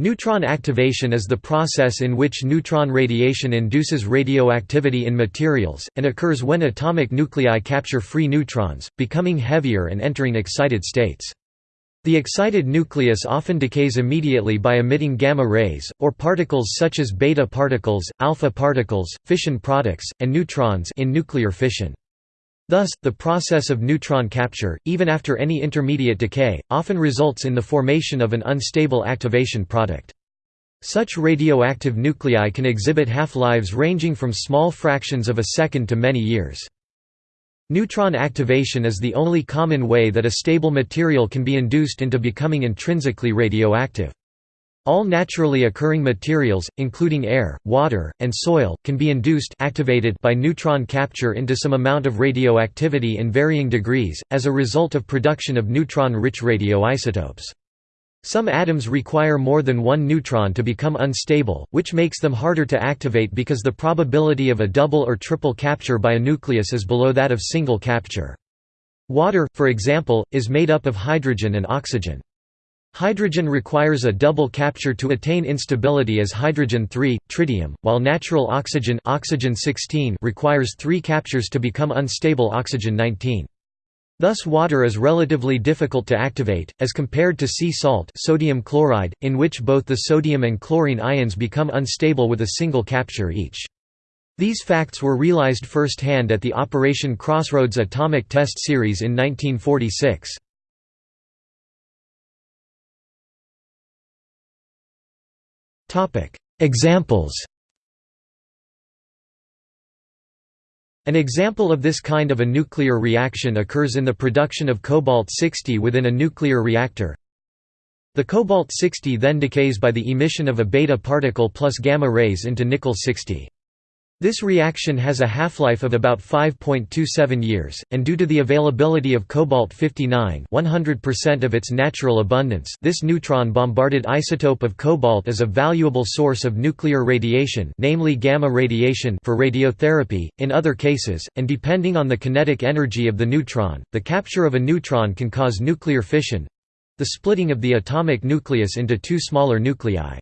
Neutron activation is the process in which neutron radiation induces radioactivity in materials, and occurs when atomic nuclei capture free neutrons, becoming heavier and entering excited states. The excited nucleus often decays immediately by emitting gamma rays, or particles such as beta particles, alpha particles, fission products, and neutrons in nuclear fission. Thus, the process of neutron capture, even after any intermediate decay, often results in the formation of an unstable activation product. Such radioactive nuclei can exhibit half-lives ranging from small fractions of a second to many years. Neutron activation is the only common way that a stable material can be induced into becoming intrinsically radioactive. All naturally occurring materials, including air, water, and soil, can be induced activated by neutron capture into some amount of radioactivity in varying degrees, as a result of production of neutron-rich radioisotopes. Some atoms require more than one neutron to become unstable, which makes them harder to activate because the probability of a double or triple capture by a nucleus is below that of single capture. Water, for example, is made up of hydrogen and oxygen. Hydrogen requires a double capture to attain instability as hydrogen-3, tritium, while natural oxygen, oxygen 16 requires three captures to become unstable oxygen-19. Thus water is relatively difficult to activate, as compared to sea salt sodium chloride, in which both the sodium and chlorine ions become unstable with a single capture each. These facts were realized firsthand at the Operation Crossroads atomic test series in 1946. Examples An example of this kind of a nuclear reaction occurs in the production of cobalt-60 within a nuclear reactor. The cobalt-60 then decays by the emission of a beta particle plus gamma rays into nickel-60. This reaction has a half-life of about 5.27 years, and due to the availability of cobalt-59 100% of its natural abundance this neutron-bombarded isotope of cobalt is a valuable source of nuclear radiation namely gamma radiation for radiotherapy, in other cases, and depending on the kinetic energy of the neutron, the capture of a neutron can cause nuclear fission—the splitting of the atomic nucleus into two smaller nuclei.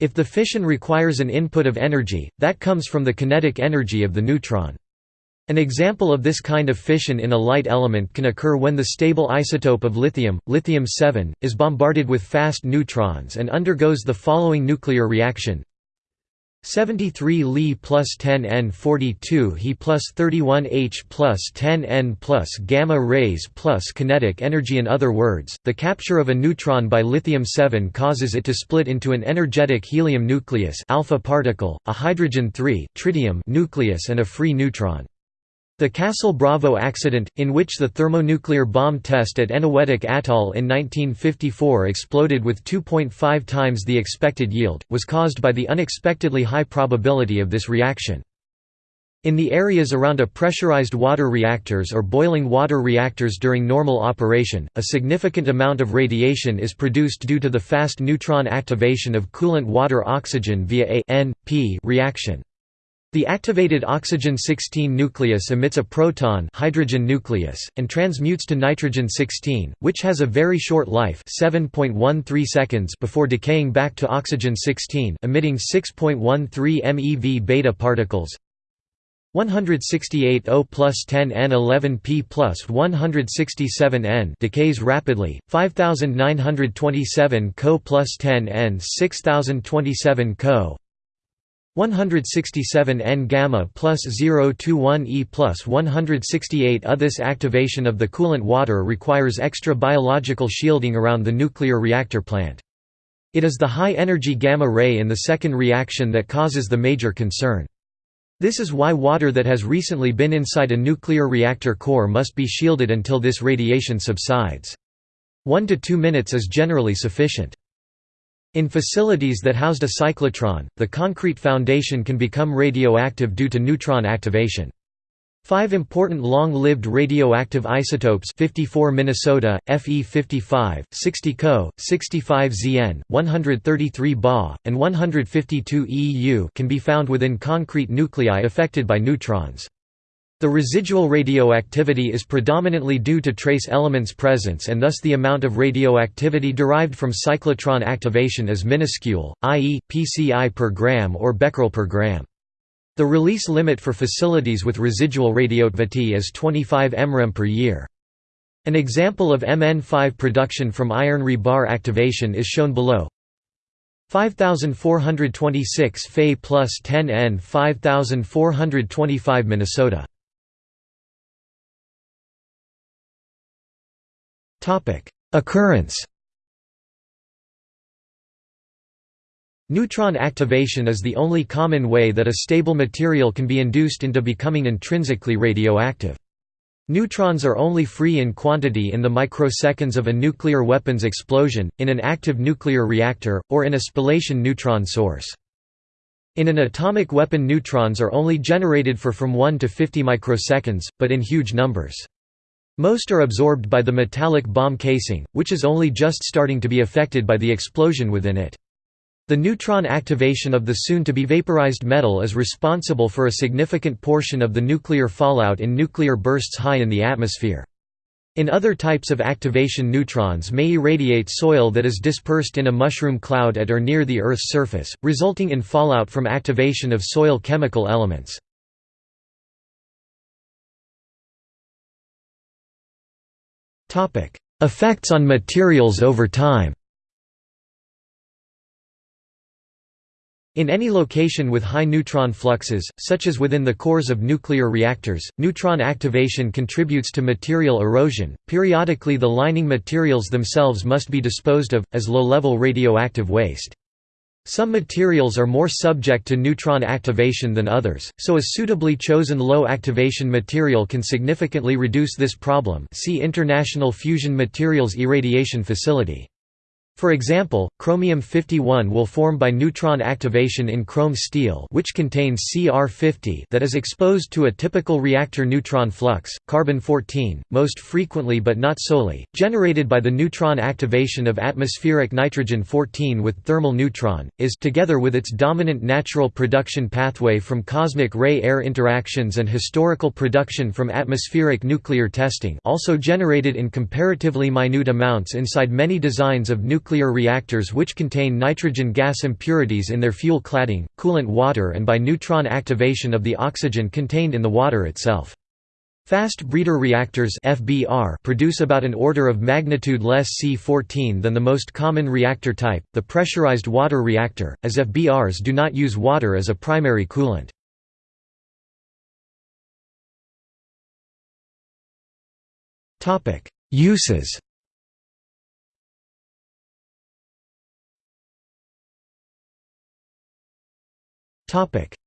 If the fission requires an input of energy, that comes from the kinetic energy of the neutron. An example of this kind of fission in a light element can occur when the stable isotope of lithium, lithium-7, is bombarded with fast neutrons and undergoes the following nuclear reaction 73 Li plus 10 N 42 He plus 31 H plus 10 N plus gamma rays plus kinetic energy In other words, the capture of a neutron by lithium-7 causes it to split into an energetic helium nucleus alpha particle, a hydrogen-3 tritium nucleus and a free neutron. The Castle Bravo accident, in which the thermonuclear bomb test at Eniwetok Atoll in 1954 exploded with 2.5 times the expected yield, was caused by the unexpectedly high probability of this reaction. In the areas around a pressurized water reactors or boiling water reactors during normal operation, a significant amount of radiation is produced due to the fast neutron activation of coolant water oxygen via a N-P reaction. The activated oxygen-16 nucleus emits a proton hydrogen nucleus, and transmutes to nitrogen-16, which has a very short life 7.13 seconds before decaying back to oxygen-16 emitting 6.13 MeV beta particles, 168 O plus 10 N 11 P plus 167 N decays rapidly, 5927 Co plus 10 N 6027 Co 167 N gamma plus 021 E plus 168 A. This activation of the coolant water requires extra biological shielding around the nuclear reactor plant. It is the high-energy gamma ray in the second reaction that causes the major concern. This is why water that has recently been inside a nuclear reactor core must be shielded until this radiation subsides. One to two minutes is generally sufficient. In facilities that housed a cyclotron, the concrete foundation can become radioactive due to neutron activation. Five important long-lived radioactive isotopes 54 Minnesota, Fe55, 60 Co, 65 Zn, 133 Ba, and 152 Eu can be found within concrete nuclei affected by neutrons. The residual radioactivity is predominantly due to trace elements' presence and thus the amount of radioactivity derived from cyclotron activation is minuscule, i.e., pCi per gram or becquerel per gram. The release limit for facilities with residual radioactivity is 25 mrem per year. An example of Mn5 production from iron rebar activation is shown below. 5426 Fe plus 10 N 5425 Minnesota Occurrence Neutron activation is the only common way that a stable material can be induced into becoming intrinsically radioactive. Neutrons are only free in quantity in the microseconds of a nuclear weapons explosion, in an active nuclear reactor, or in a spallation neutron source. In an atomic weapon neutrons are only generated for from 1 to 50 microseconds, but in huge numbers. Most are absorbed by the metallic bomb casing, which is only just starting to be affected by the explosion within it. The neutron activation of the soon-to-be vaporized metal is responsible for a significant portion of the nuclear fallout in nuclear bursts high in the atmosphere. In other types of activation neutrons may irradiate soil that is dispersed in a mushroom cloud at or near the Earth's surface, resulting in fallout from activation of soil chemical elements. Effects on materials over time In any location with high neutron fluxes, such as within the cores of nuclear reactors, neutron activation contributes to material erosion. Periodically, the lining materials themselves must be disposed of, as low level radioactive waste. Some materials are more subject to neutron activation than others, so a suitably chosen low activation material can significantly reduce this problem see International Fusion Materials Irradiation Facility. For example, chromium-51 will form by neutron activation in chrome steel which contains Cr50 that is exposed to a typical reactor neutron flux, carbon-14, most frequently but not solely, generated by the neutron activation of atmospheric nitrogen-14 with thermal neutron, is together with its dominant natural production pathway from cosmic ray-air interactions and historical production from atmospheric nuclear testing also generated in comparatively minute amounts inside many designs of nuclear nuclear reactors which contain nitrogen gas impurities in their fuel cladding, coolant water and by neutron activation of the oxygen contained in the water itself. Fast breeder reactors FBR produce about an order of magnitude less C14 than the most common reactor type, the pressurized water reactor, as FBRs do not use water as a primary coolant. Uses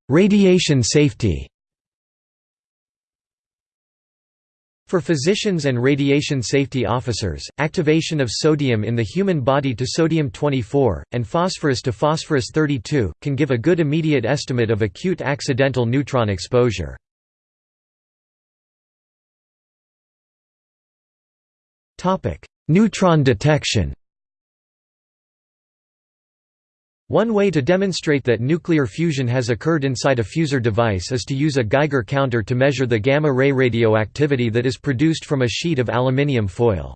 Radiation safety For physicians and radiation safety officers, activation of sodium in the human body to sodium-24, and phosphorus to phosphorus-32, can give a good immediate estimate of acute accidental neutron exposure. Neutron detection One way to demonstrate that nuclear fusion has occurred inside a fusor device is to use a Geiger counter to measure the gamma-ray radioactivity that is produced from a sheet of aluminium foil.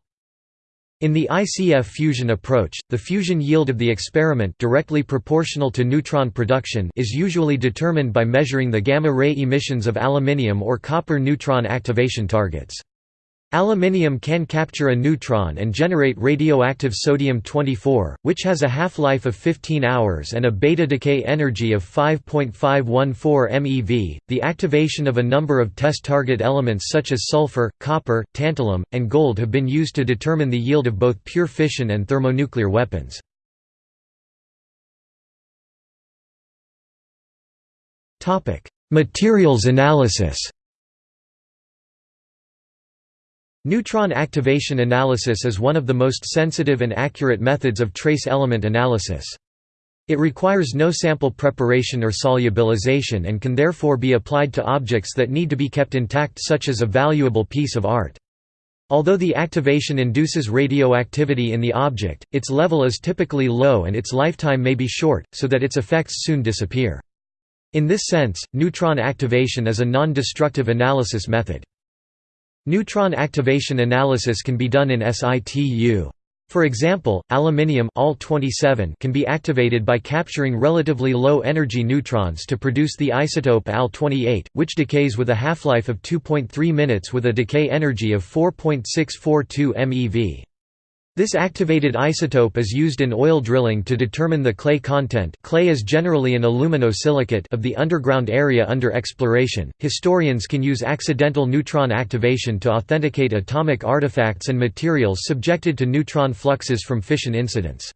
In the ICF fusion approach, the fusion yield of the experiment directly proportional to neutron production is usually determined by measuring the gamma-ray emissions of aluminium or copper neutron activation targets. Aluminium can capture a neutron and generate radioactive sodium-24, which has a half-life of 15 hours and a beta decay energy of 5.514 MeV. The activation of a number of test target elements such as sulfur, copper, tantalum, and gold have been used to determine the yield of both pure fission and thermonuclear weapons. Topic: Materials analysis. Neutron activation analysis is one of the most sensitive and accurate methods of trace element analysis. It requires no sample preparation or solubilization and can therefore be applied to objects that need to be kept intact such as a valuable piece of art. Although the activation induces radioactivity in the object, its level is typically low and its lifetime may be short, so that its effects soon disappear. In this sense, neutron activation is a non-destructive analysis method. Neutron activation analysis can be done in situ. For example, aluminium Al can be activated by capturing relatively low-energy neutrons to produce the isotope Al-28, which decays with a half-life of 2.3 minutes with a decay energy of 4.642 MeV. This activated isotope is used in oil drilling to determine the clay content clay is generally an aluminosilicate of the underground area under exploration. Historians can use accidental neutron activation to authenticate atomic artifacts and materials subjected to neutron fluxes from fission incidents.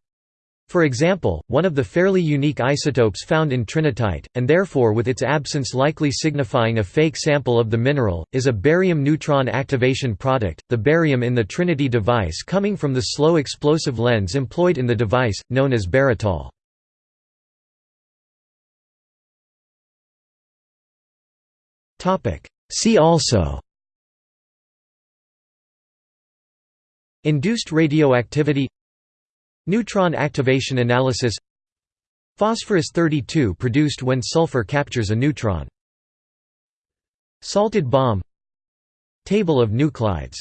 For example, one of the fairly unique isotopes found in trinitite, and therefore with its absence likely signifying a fake sample of the mineral, is a barium neutron activation product, the barium in the Trinity device coming from the slow explosive lens employed in the device, known as baratol. See also Induced radioactivity Neutron activation analysis. Phosphorus 32 produced when sulfur captures a neutron. Salted bomb. Table of nuclides